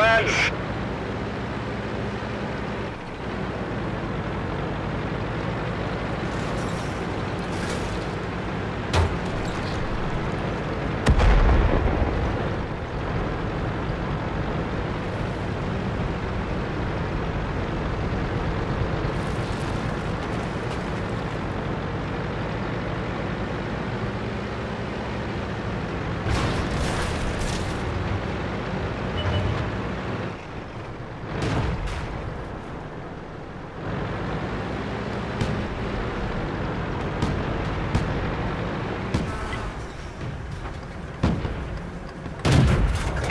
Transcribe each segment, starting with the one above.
on,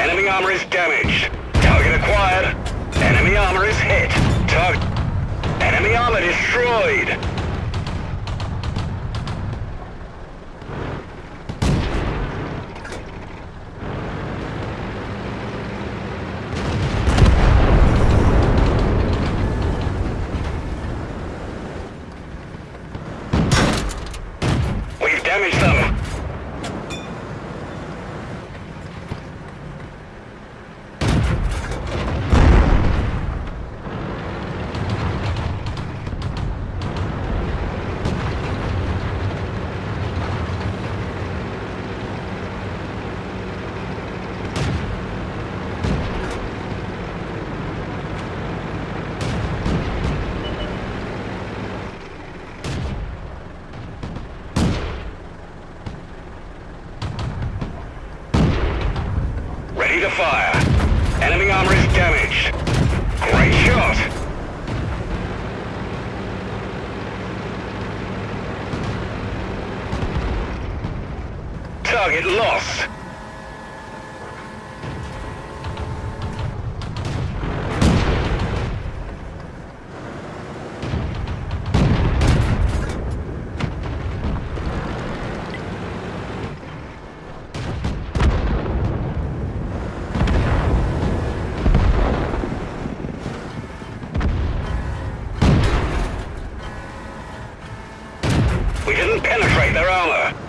Enemy armor is damaged. Target acquired. Enemy armor is hit. Target. Enemy armor destroyed. To fire. Enemy armor is damaged. Great shot. Target lost. We didn't penetrate their armor.